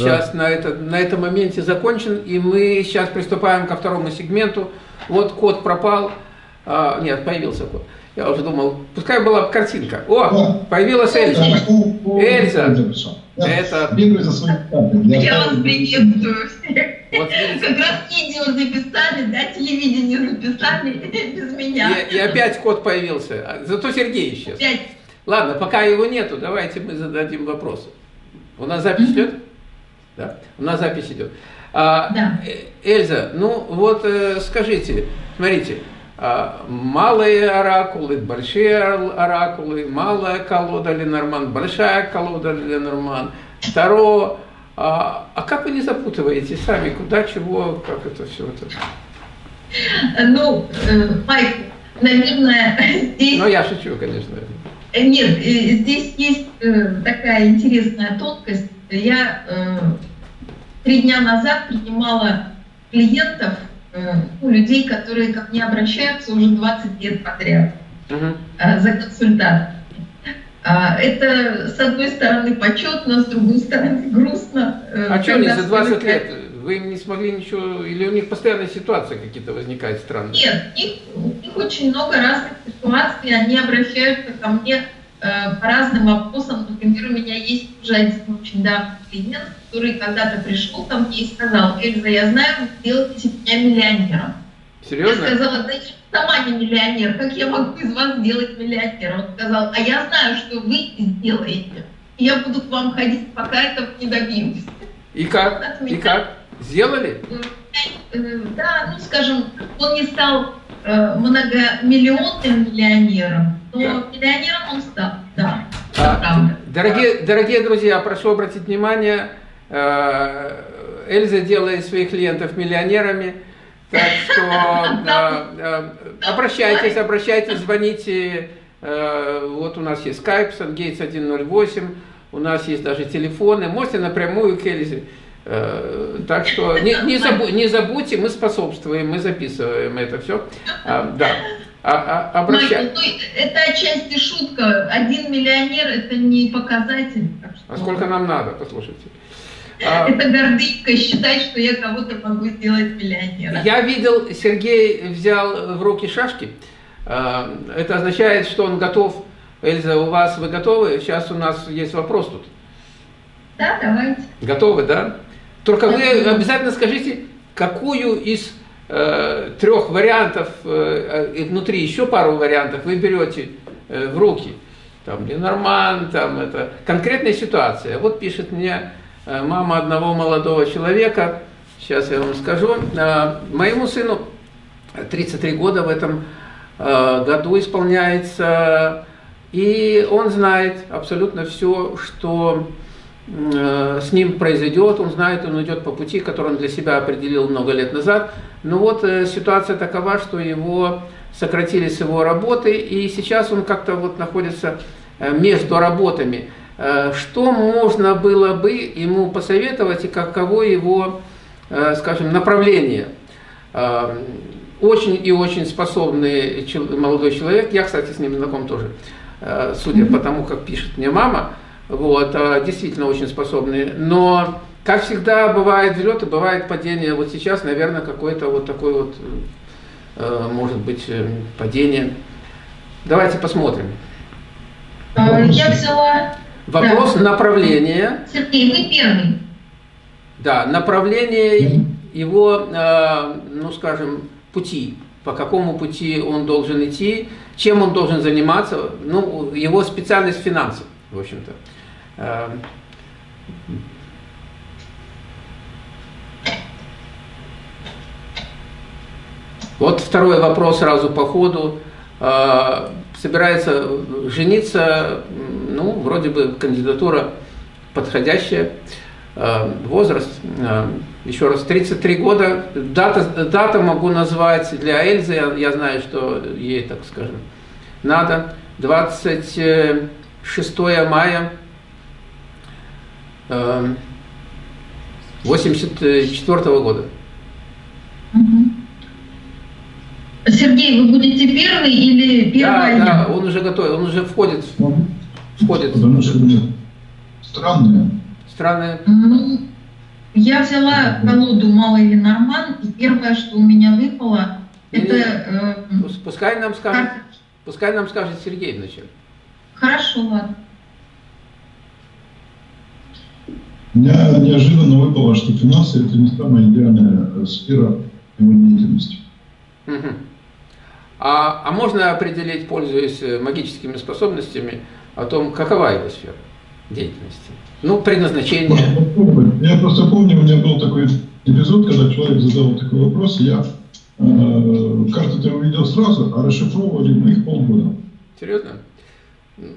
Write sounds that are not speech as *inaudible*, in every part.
сейчас на, это, на этом моменте закончен, и мы сейчас приступаем ко второму сегменту. Вот код пропал, а, нет, появился код. Я уже думал, пускай была картинка. О, появилась Эльза. Эльза. Это... Я вас приветствую всех. Вот, как раз видео записали, да, телевидение записали *laughs* без меня. И, и опять код появился. Зато Сергей исчез. Опять. Ладно, пока его нету, давайте мы зададим вопросы. У нас запись mm -hmm. Да, у нас запись идет. А, да. Э, Эльза, ну вот э, скажите, смотрите, а, малые оракулы, большие оракулы, малая колода Ленорман, большая колода Ленорман, Таро. А, а как вы не запутываете сами, куда, чего, как это все это? Ну, э, Майк, наверное, здесь... Ну, я шучу, конечно. Э, нет, э, здесь есть такая интересная тонкость. Я три дня назад принимала клиентов, ну, людей, которые ко мне обращаются уже 20 лет подряд угу. за консультацией. А, это, с одной стороны, почетно, с другой стороны, *laughs* грустно. Э, а что они за 20 лет? Вы не смогли ничего, или у них постоянные ситуации какие-то возникают странные? Нет, у них, у них очень много разных ситуаций, они обращаются ко мне э, по разным вопросам. Например, у меня есть уже один очень давний клиент, который когда-то пришел ко мне и сказал, Эльза, я знаю, вы сделаете меня миллионером. Серьезно? Я сказала, да сама не миллионер, как я могу из вас сделать миллионера? Он сказал, а я знаю, что вы сделаете. И я буду к вам ходить, пока этого не добьюсь. И как? И как? Сделали? Э, да, ну скажем, он не стал э, многомиллионным миллионером, но миллионером он стал, да. А, дорогие, дорогие друзья, прошу обратить внимание, э, Эльза делает своих клиентов миллионерами. Так что *laughs* э, обращайтесь, обращайтесь, звоните. Э, вот у нас есть Skype, SunGates 108, у нас есть даже телефоны. Можете напрямую к Эльзе. Э, так что не, не, забу, не забудьте, мы способствуем, мы записываем это все. А, да. А, а, обращай... Ну, это отчасти шутка. Один миллионер это не показатель. А сколько нам надо, послушайте. А, Это гордынька считать, что я кого-то могу сделать миллионером. Я видел, Сергей взял в руки шашки. А, это означает, что он готов. Эльза, у вас вы готовы? Сейчас у нас есть вопрос тут. Да, давайте. Готовы, да? Только вы обязательно скажите, какую из э, трех вариантов, э, и внутри еще пару вариантов вы берете э, в руки. Там Ленорман, там это. Конкретная ситуация. Вот пишет мне Э, мама одного молодого человека, сейчас я вам скажу, э, моему сыну 33 года в этом э, году исполняется, и он знает абсолютно все, что с ним произойдет, он знает, он идет по пути, который он для себя определил много лет назад. Но вот ситуация такова, что его сократили с его работы, и сейчас он как-то вот находится между работами. Э, что можно было бы ему посоветовать и каково его, э, скажем, направление. Э, очень и очень способный молодой человек, я, кстати, с ним знаком тоже, судя по тому, как пишет мне мама, вот, действительно очень способный, но, как всегда, бывает взлет и бывает падение, вот сейчас, наверное, какое-то вот такое вот, может быть, падение. Давайте посмотрим. Я взяла Вопрос да. направления. Сергей, вы первый. Да, направление его, э, ну скажем, пути. По какому пути он должен идти, чем он должен заниматься. Ну, его специальность финансы, в общем-то. Э, вот второй вопрос сразу по ходу. Э, собирается жениться, ну, вроде бы кандидатура подходящая, э, возраст, э, еще раз, 33 года, дата, дата могу назвать для Эльзы, я, я знаю, что ей, так скажем, надо, 26 мая 84 -го года. Сергей, вы будете первый или первый? Да, да, он уже готов, он уже входит. Входит. Потому что странное. Странное? Ну, Я взяла колоду Малый Ленорман, и первое, что у меня выпало, это... Э, пускай нам скажет, как... пускай нам скажет Сергей вначале. Хорошо, ладно. У меня неожиданно выпало, что финансы – это не самая идеальная сфера его деятельности. Угу. А, а можно определить, пользуясь э, магическими способностями, о том, какова его сфера деятельности? Ну, предназначение. Я просто помню, у меня был такой эпизод, когда человек задал такой вопрос, я э, карты-то увидел сразу, а расшифровывали мы их полгода. Серьезно?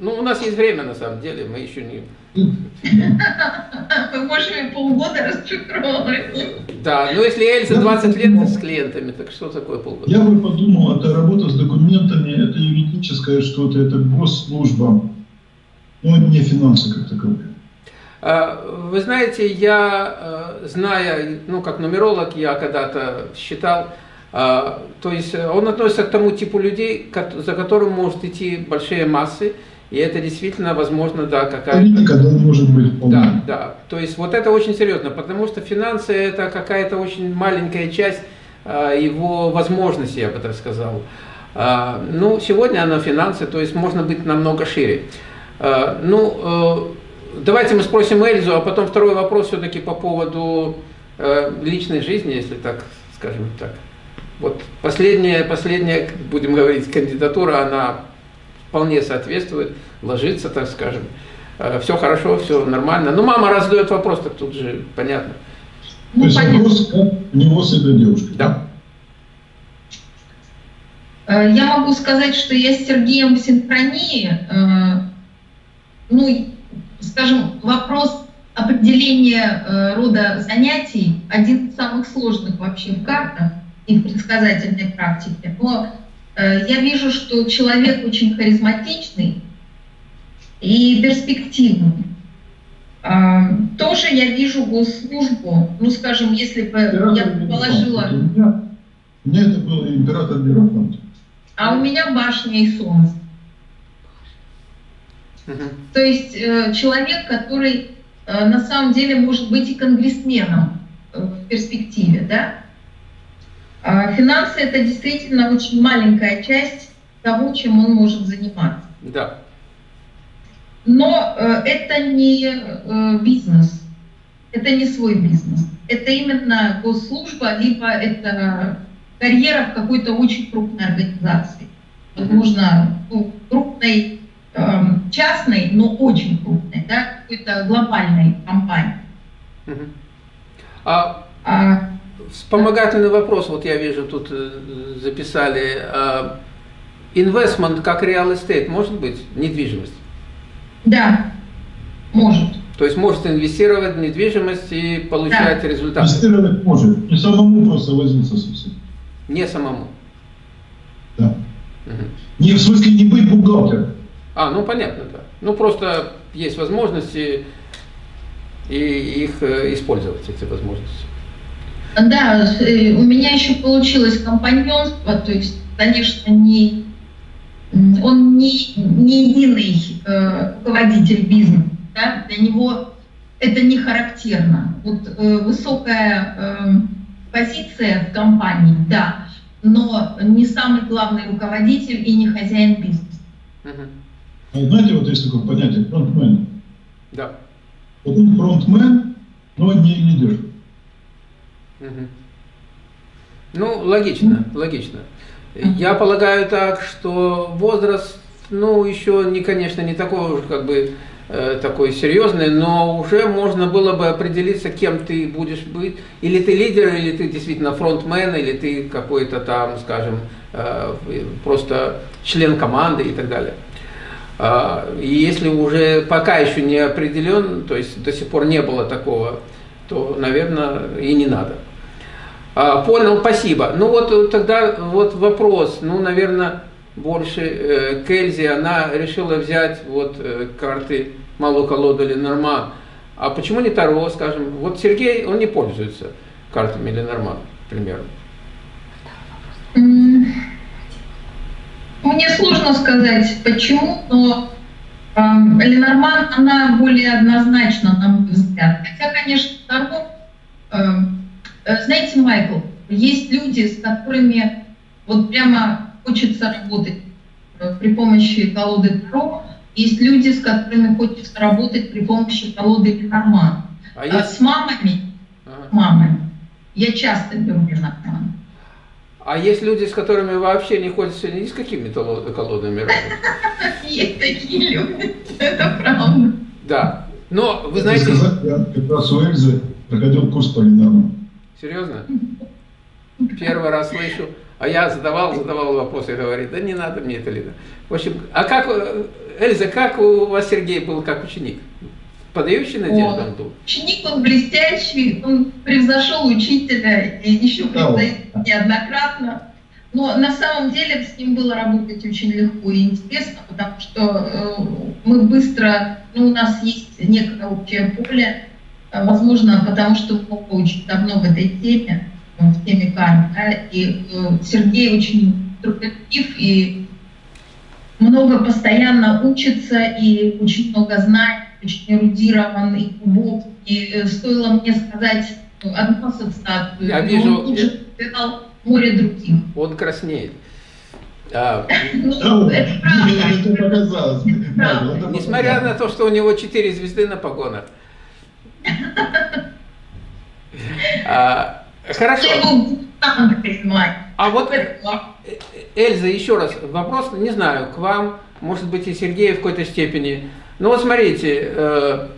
Ну, у нас есть время, на самом деле, мы еще не... Мы можем и полгода расшифровывать. Да, но если Эльза 20 лет с клиентами, так что такое полгода? Я бы подумал, это работа с документами, это юридическое что-то, это госслужба, но не финансы как таковые. А, вы знаете, я, э, зная, ну, как нумеролог, я когда-то считал, то есть он относится к тому типу людей, за которым может идти большие массы, и это действительно, возможно, да, какая-то... Политика, да, может быть. Полная. Да, да. То есть вот это очень серьезно, потому что финансы – это какая-то очень маленькая часть а, его возможностей, я бы так сказал. А, ну, сегодня она финансы, то есть можно быть намного шире. А, ну, э, давайте мы спросим Эльзу, а потом второй вопрос все-таки по поводу э, личной жизни, если так, скажем так. Вот последняя, последняя, будем говорить, кандидатура, она вполне соответствует, ложится, так скажем. Э, все хорошо, все нормально. Ну, мама раз задает вопрос, так тут же понятно. Ну, То есть вопрос, как него с этой девушкой? Да. Э, я могу сказать, что я с Сергеем в синхронии. Э, ну, скажем, вопрос определения рода занятий один из самых сложных вообще в картах и в предсказательной практике. Но Э, я вижу, что человек очень харизматичный и перспективный. А, тоже я вижу госслужбу, ну, скажем, если бы император я положила... У меня, это был император Мирофонт. А у меня башня и солнце. То есть э, человек, который э, на самом деле может быть и конгрессменом в перспективе, да? А финансы – это действительно очень маленькая часть того, чем он может заниматься. Да. Но э, это не э, бизнес, это не свой бизнес. Это именно госслужба, либо это карьера в какой-то очень крупной организации. Возможно, ну, крупной, э, частной, но очень крупной, да, какой-то глобальной компании. Угу. А, а Вспомогательный вопрос, вот я вижу, тут э, записали. Investment как real estate может быть? Недвижимость? Да, может. То есть может инвестировать в недвижимость и получать да. результаты? Инвестировать может. Не самому просто возиться совсем. Не самому? Да. Угу. Не, в смысле не быть бухгалтером. А, ну понятно, да. Ну просто есть возможности и их э, использовать, эти возможности. Да, э, у меня еще получилось компаньонство, то есть, конечно, не, он не, не единый э, руководитель бизнеса, да? для него это не характерно. Вот э, высокая э, позиция в компании, да, но не самый главный руководитель и не хозяин бизнеса. Угу. знаете, вот есть такое понятие фронтмен. Да. Вот он фронтмен, но не лидер. Ну, логично, логично. Я полагаю так, что возраст, ну, еще не, конечно, не такой уже как бы э, такой серьезный, но уже можно было бы определиться, кем ты будешь быть. Или ты лидер, или ты действительно фронтмен, или ты какой-то там, скажем, э, просто член команды и так далее. Э, и если уже пока еще не определен, то есть до сих пор не было такого, то, наверное, и не надо. А, понял, спасибо. Ну вот э, тогда вот вопрос, ну, наверное, больше э, Кельзи, она решила взять вот э, карты малую колоду Ленорман. А почему не Таро, скажем? Вот Сергей, он не пользуется картами Ленорман, к примеру. Мне сложно сказать, почему, но э, Ленорман, она более однозначна, на мой взгляд. Хотя, конечно, Таро Знаете, Майкл, есть люди, с которыми вот прямо хочется работать при помощи колоды Таро, есть люди, с которыми хочется работать при помощи колоды Ленорман. А, а есть... С мамами, ага. мамами, я часто беру Ленорман. А есть люди, с которыми вообще не хочется ни с какими колодами работать? *laughs* Есть такие люди, это правда. Да, но вы знаете... Я как раз у Эльзы проходил курс по Ленорман. Серьезно? Первый раз слышу. А я задавал, задавал вопрос и говорит, да не надо мне это, Лида. В общем, а как, Эльза, как у вас Сергей был как ученик? Подающий надежду он был? Ученик он блестящий, он превзошел учителя и еще превзойдет неоднократно. Но на самом деле с ним было работать очень легко и интересно, потому что э, мы быстро, ну, у нас есть некое общее поле, возможно, потому что мы очень давно в этой теме, в теме кармы, да, и э, Сергей очень трудолюбив и много постоянно учится и очень много знает, очень эрудирован и глубок. И э, стоило мне сказать одну ассоциацию, я вижу, он тут же сказал море других. Он краснеет. А, ну, это правда. Несмотря на то, что у него четыре звезды на погонах. А, хорошо. А вот, Эльза, еще раз, вопрос, не знаю, к вам, может быть, и Сергею в какой-то степени. Ну вот смотрите, э,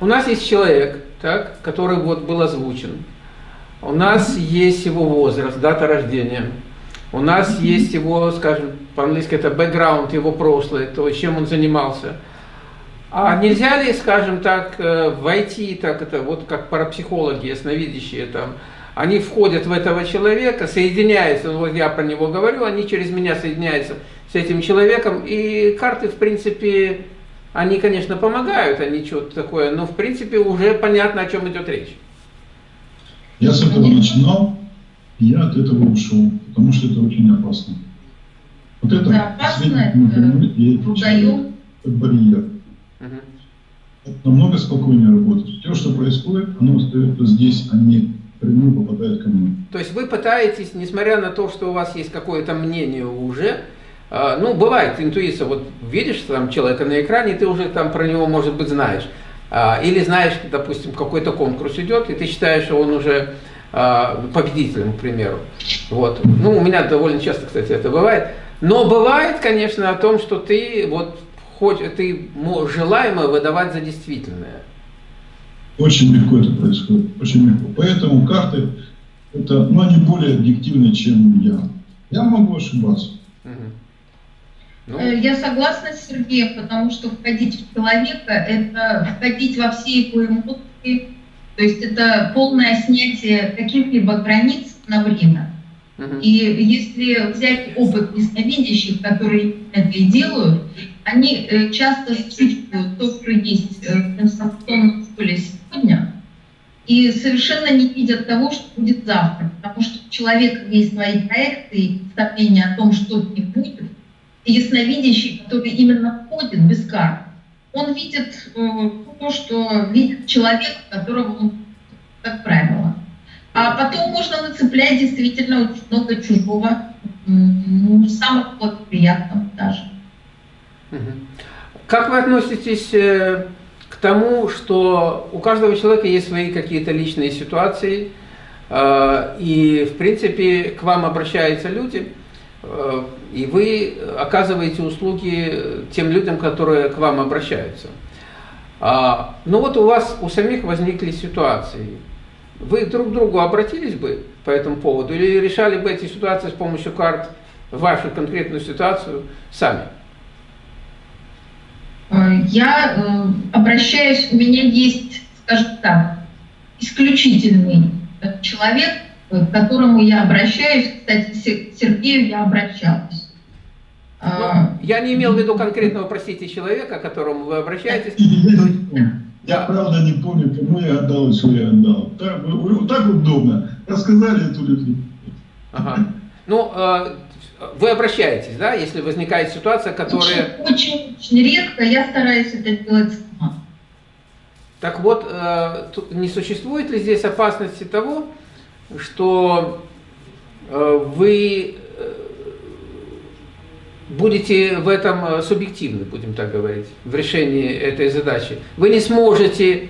у нас есть человек, так, который вот был озвучен. У нас есть его возраст, дата рождения. У нас есть его, скажем, по-английски это бэкграунд, его прошлое, то, чем он занимался. А нельзя ли, скажем так, э, войти, так это, вот как парапсихологи, ясновидящие там, они входят в этого человека, соединяются, ну, вот я про него говорю, они через меня соединяются с этим человеком, и карты, в принципе, они, конечно, помогают, они что-то такое, но, в принципе, уже понятно, о чем идет речь. Я с этого начинал, и я от этого ушел, потому что это очень опасно. Вот это, да, опасно, это, это барьер. Угу. Намного спокойнее работать. Все, что происходит, оно остается здесь, а не прямую попадает ко мне. То есть вы пытаетесь, несмотря на то, что у вас есть какое-то мнение уже, а, ну, бывает интуиция, вот видишь там человека на экране, ты уже там про него, может быть, знаешь. А, или знаешь, допустим, какой-то конкурс идет, и ты считаешь, что он уже а, победителем, к примеру. Вот. Ну, у меня довольно часто, кстати, это бывает. Но бывает, конечно, о том, что ты вот хоть ты желаемое выдавать за действительное. Очень легко это происходит, очень легко. Поэтому карты, это, ну, они более объективны, чем я. Я могу ошибаться. Ну... Э, я согласна с Сергеем, потому что входить в человека – это входить во все его эмоции, то есть это полное снятие каких-либо границ на время. Uh-huh. И если взять опыт ясновидящих, которые это и делают, они э, часто чувствуют то, что есть э, в информационном поле сегодня, и совершенно не видят того, что будет завтра, потому что у человека есть свои проекты и представления о том, что ним будет. И ясновидящий, который именно входит без карт, он видит э, то, что видит человек, которого он, как правило. А потом можно нацеплять действительно очень много чужого, не самых благоприятных даже. Как вы относитесь э, к тому, что у каждого человека есть свои какие-то личные ситуации, э, и, в принципе, к вам обращаются люди, э, и вы оказываете услуги тем людям, которые к вам обращаются. А, ну вот у вас у самих возникли ситуации. Вы друг к другу обратились бы по этому поводу или решали бы эти ситуации с помощью карт, вашу конкретную ситуацию сами? Э, я э, обращаюсь, у меня есть, скажем так, исключительный человек, к которому я обращаюсь. Кстати, к Сергею я обращалась. Ну, я не имел в виду конкретного, простите, человека, к которому вы обращаетесь. Я, я правда не помню, кому я отдал, что я отдал. Так, так удобно. Рассказали эту люди. Ага. Ну, э, вы обращаетесь, да, если возникает ситуация, которая... Очень, очень, редко, я стараюсь это делать сама. Так вот, э, не существует ли здесь опасности того, что э, вы э, будете в этом субъективны, будем так говорить, в решении этой задачи. Вы не сможете,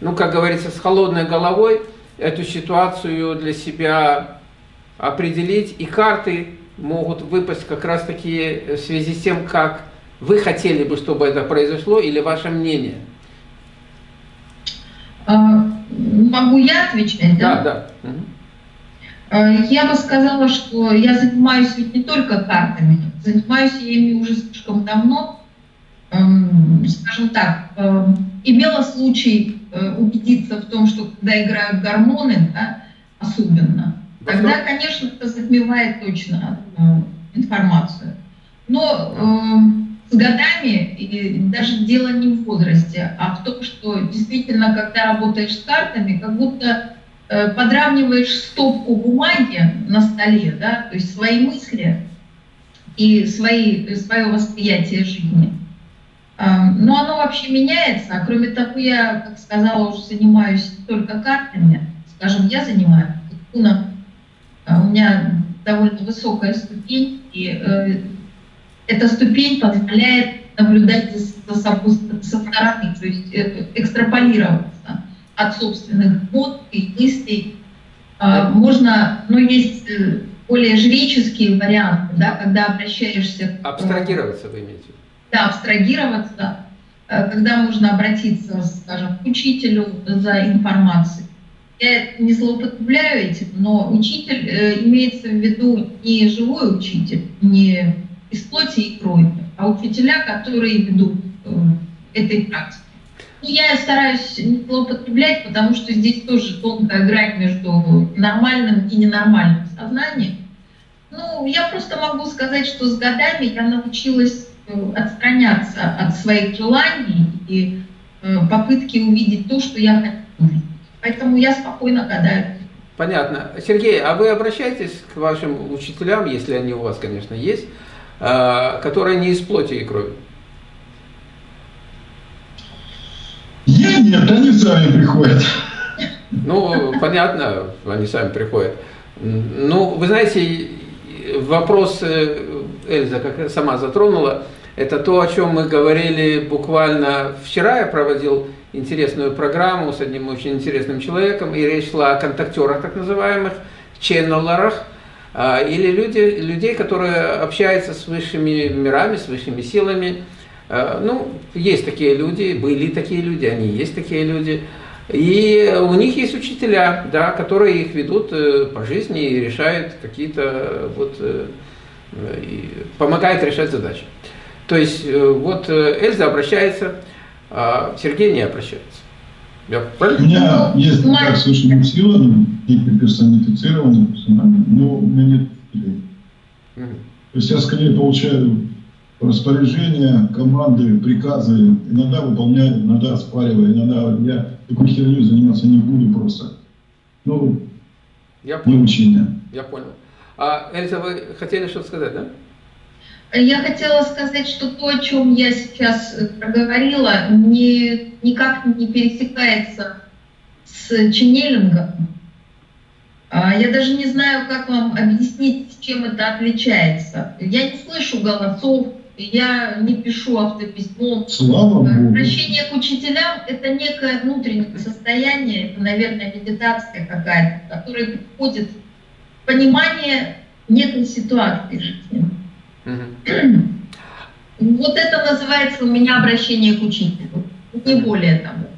ну, как говорится, с холодной головой эту ситуацию для себя определить, и карты могут выпасть как раз таки в связи с тем, как вы хотели бы, чтобы это произошло, или ваше мнение? А, могу я отвечать, да? Да, да. Я бы сказала, что я занимаюсь ведь не только картами, занимаюсь я ими уже слишком давно. Скажем так, имела случай э, убедиться в том, что когда играют гормоны, да, особенно, тогда, конечно, это затмевает точно э, информацию. Но э, с годами, и даже дело не в возрасте, а в том, что действительно, когда работаешь с картами, как будто э, подравниваешь стопку бумаги на столе, да, то есть свои мысли и свои, свое восприятие жизни. Э, но оно вообще меняется, а кроме того, я, как сказала, уже занимаюсь только картами, скажем, я занимаюсь, у меня довольно высокая ступень, и э, эта ступень позволяет наблюдать за собой со стороны, то есть э, экстраполироваться от собственных эмоций, мыслей. Э, можно, ну, есть э, более жреческие варианты, да, когда обращаешься... Абстрагироваться вы имеете? Да, абстрагироваться, когда можно обратиться, скажем, к учителю за информацией я не злоупотребляю этим, но учитель э, имеется в виду не живой учитель, не из плоти и крови, а учителя, которые ведут э, этой практикой. Ну, я стараюсь не злоупотреблять, потому что здесь тоже тонкая грань между нормальным и ненормальным сознанием. Ну, я просто могу сказать, что с годами я научилась э, отстраняться от своих желаний и э, попытки увидеть то, что я хочу Поэтому я спокойно гадаю. Понятно. Сергей, а вы обращаетесь к вашим учителям, если они у вас, конечно, есть, а, которые не из плоти и крови? Я нет, они сами приходят. Ну, понятно, они сами приходят. Ну, вы знаете, вопрос э, Эльза как сама затронула, это то, о чем мы говорили буквально вчера, я проводил интересную программу с одним очень интересным человеком, и речь шла о контактерах так называемых, ченнелерах, а, или люди, людей, которые общаются с высшими мирами, с высшими силами. А, ну, есть такие люди, были такие люди, они есть такие люди. И у них есть учителя, да, которые их ведут э, по жизни и решают какие-то, вот, э, и помогают решать задачи. То есть, э, вот Эльза обращается а Сергей не обращается. Я У меня есть контакт с высшими силами, какие-то персонифицированные персонажи, но у меня нет. Угу. То есть я скорее получаю распоряжения, команды, приказы, иногда выполняю, иногда оспариваю, иногда я такой херней заниматься не буду просто. Ну, я понял. не учение. Я понял. А, Эльза, вы хотели что-то сказать, да? Я хотела сказать, что то, о чем я сейчас проговорила, не, никак не пересекается с ченнелингом. А, я даже не знаю, как вам объяснить, чем это отличается. Я не слышу голосов, я не пишу автописьмо. Слава Богу. Обращение к учителям – это некое внутреннее состояние, это, наверное, медитация какая-то, которая приходит понимание некой ситуации жизни. Вот это называется у меня обращение к учителю, не более того.